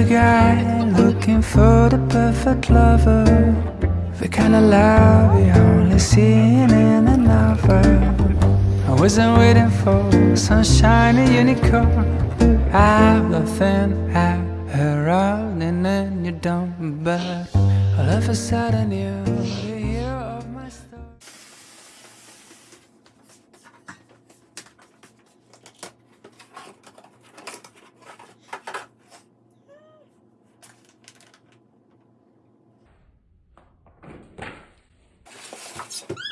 Another guy looking for the perfect lover. The kind of love you only see in a novel. I wasn't waiting for some shiny unicorn. Of thin air, her running in your dumb But all of a sudden you Thanks.